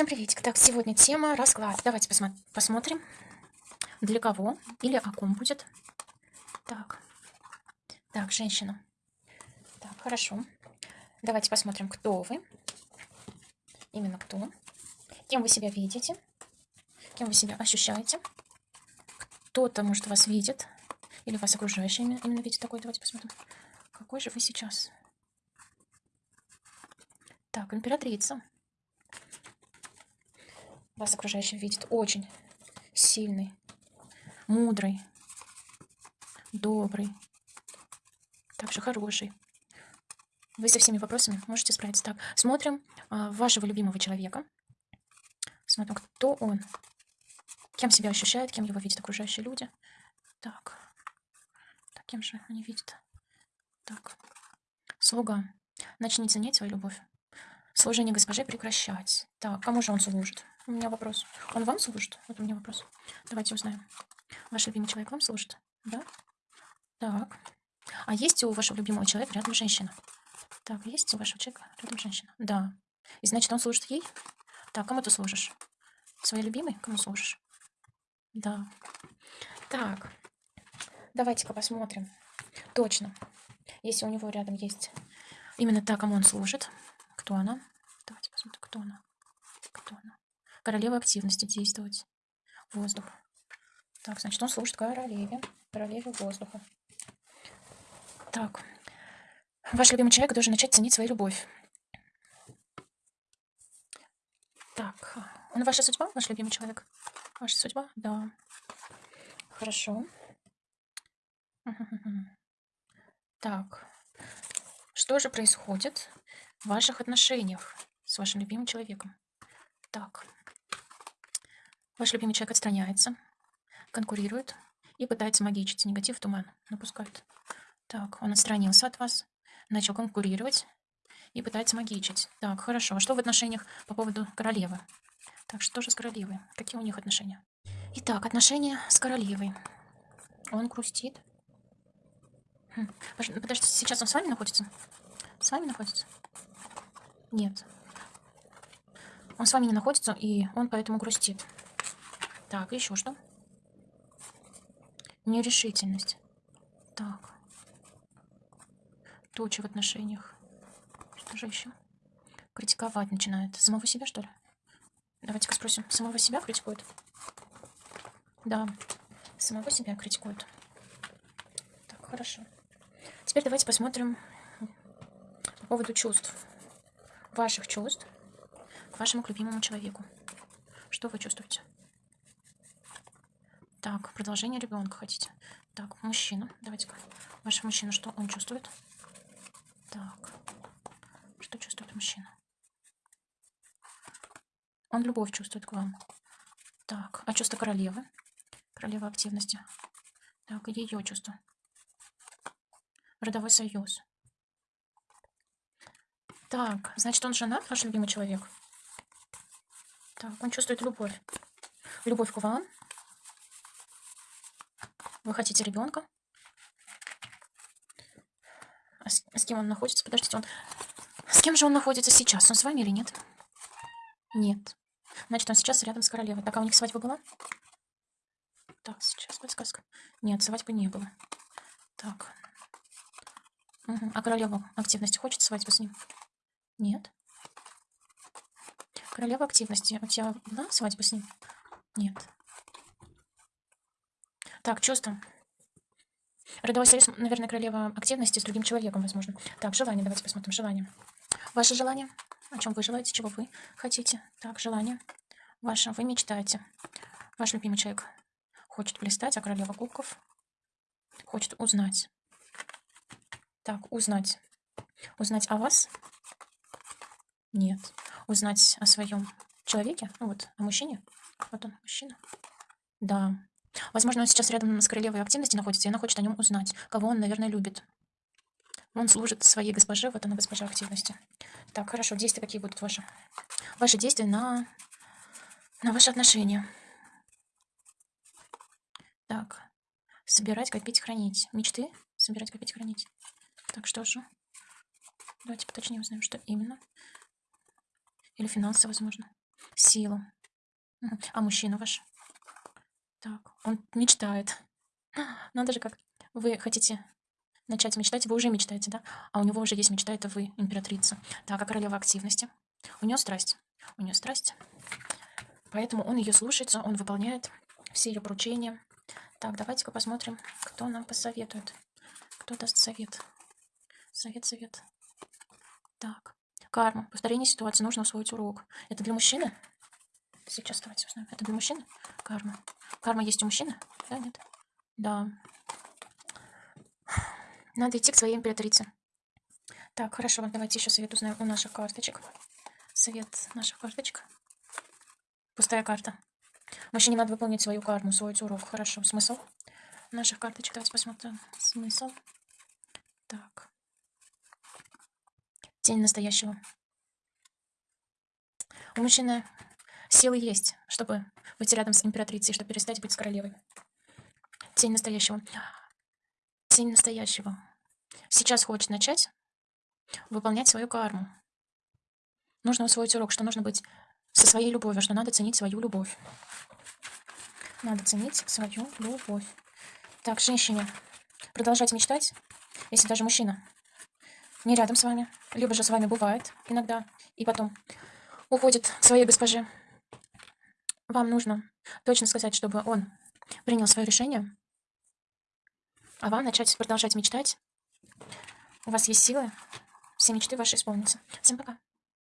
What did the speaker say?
Всем приветик. Так, сегодня тема расклад. Давайте посмо посмотрим, для кого или о ком будет. Так, так, женщина. Так, хорошо. Давайте посмотрим, кто вы. Именно кто. Кем вы себя видите. Кем вы себя ощущаете. Кто-то, может, вас видит. Или вас окружающие именно видит такой. Давайте посмотрим. Какой же вы сейчас? Так, императрица. Вас окружающий видит очень сильный, мудрый, добрый, также хороший. Вы со всеми вопросами можете справиться. Так, смотрим а, вашего любимого человека. Смотрим, кто он, кем себя ощущает, кем его видят окружающие люди. Так, так кем же они видят? Так, слуга. Начните ценить свою любовь. Служение госпоже прекращать. Так, кому же он служит? У меня вопрос. Он вам служит? Вот у меня вопрос. Давайте узнаем. Ваш любимый человек вам служит? Да? Так. А есть у вашего любимого человека рядом женщина? Так, есть у вашего человека рядом женщина? Да. И значит, он служит ей? Так, кому ты служишь? Своей любимой? Кому служишь? Да. Так. Давайте-ка посмотрим. Точно. Если у него рядом есть именно та, кому он служит. Кто она? Давайте посмотрим, кто она. Королева активности действовать. Воздух. Так, значит, он служит королеве. Королеве воздуха. Так. Ваш любимый человек должен начать ценить свою любовь. Так. Он ваша судьба, ваш любимый человек? Ваша судьба? Да. Хорошо. Так. Что же происходит в ваших отношениях с вашим любимым человеком? Так. Ваш любимый человек отстраняется, конкурирует и пытается магичить. Негатив туман напускает. Так, он отстранился от вас, начал конкурировать и пытается магичить. Так, хорошо. А что в отношениях по поводу королевы? Так, что же с королевой? Какие у них отношения? Итак, отношения с королевой. Он грустит. Хм. Подождите, сейчас он с вами находится? С вами находится? Нет. Он с вами не находится, и он поэтому грустит. Так, еще что? Нерешительность. Так. Туча в отношениях. Что же еще? Критиковать начинает. Самого себя, что ли? Давайте-ка спросим. Самого себя критикует? Да. Самого себя критикует. Так, хорошо. Теперь давайте посмотрим по поводу чувств. Ваших чувств к вашему любимому человеку. Что вы чувствуете? Так, продолжение ребенка хотите. Так, мужчина. Давайте-ка. Ваш мужчина, что он чувствует? Так. Что чувствует мужчина? Он любовь чувствует к вам. Так, а чувство королевы? Королева активности. Так, ее чувство. Родовой союз. Так, значит, он женат, ваш любимый человек? Так, он чувствует любовь. Любовь к вам, вы хотите ребенка? А с, с кем он находится? Подождите, он... С кем же он находится сейчас? Он с вами или нет? Нет. Значит, он сейчас рядом с королевой. Так, а у них свадьба была? Так, сейчас подсказка. Нет, свадьбы не было. Так. Угу. А королева активности хочет свадьбу с ним? Нет. Королева активности. У тебя была свадьба с ним? Нет. Так, чувство. Родовой союз, наверное, королева активности с другим человеком, возможно. Так, желание, давайте посмотрим. Желание. Ваше желание. О чем вы желаете, чего вы хотите. Так, желание. Ваше, вы мечтаете. Ваш любимый человек хочет блистать, а королева кубков хочет узнать. Так, узнать. Узнать о вас? Нет. Узнать о своем человеке? Ну вот, о мужчине? Вот он, мужчина. Да. Возможно, он сейчас рядом с королевой активности находится, и она хочет о нем узнать, кого он, наверное, любит. Он служит своей госпоже, вот она госпожа активности. Так, хорошо, действия какие будут ваши? Ваши действия на, на ваши отношения. Так, собирать, копить, хранить. Мечты? Собирать, копить, хранить. Так, что же? Давайте поточнее узнаем, что именно. Или финансы, возможно. силу. А мужчина ваш? Так, он мечтает. Надо же как. Вы хотите начать мечтать, вы уже мечтаете, да? А у него уже есть мечта, это вы, императрица. Так, а королева активности? У нее страсть. У нее страсть. Поэтому он ее слушается, он выполняет все ее поручения. Так, давайте-ка посмотрим, кто нам посоветует. Кто даст совет? Совет, совет. Так, карма. Повторение ситуации. Нужно усвоить урок. Это для мужчины? Сейчас давайте узнаем. Это для мужчины? Карма. Карма есть у мужчины? Да, нет? Да. Надо идти к своей императрице. Так, хорошо, давайте еще совет узнаем у наших карточек. Совет наших карточек. Пустая карта. Мужчине надо выполнить свою карму, свой урок. Хорошо, смысл наших карточек. Давайте посмотрим. Смысл. Так. Тень настоящего. У мужчины силы есть, чтобы быть рядом с императрицей, чтобы перестать быть с королевой. Тень настоящего. Тень настоящего. Сейчас хочет начать выполнять свою карму. Нужно усвоить урок, что нужно быть со своей любовью, что надо ценить свою любовь. Надо ценить свою любовь. Так, женщине, продолжать мечтать, если даже мужчина не рядом с вами, либо же с вами бывает иногда, и потом уходит своей госпоже. Вам нужно точно сказать, чтобы он принял свое решение, а вам начать продолжать мечтать. У вас есть силы, все мечты ваши исполнятся. Всем пока.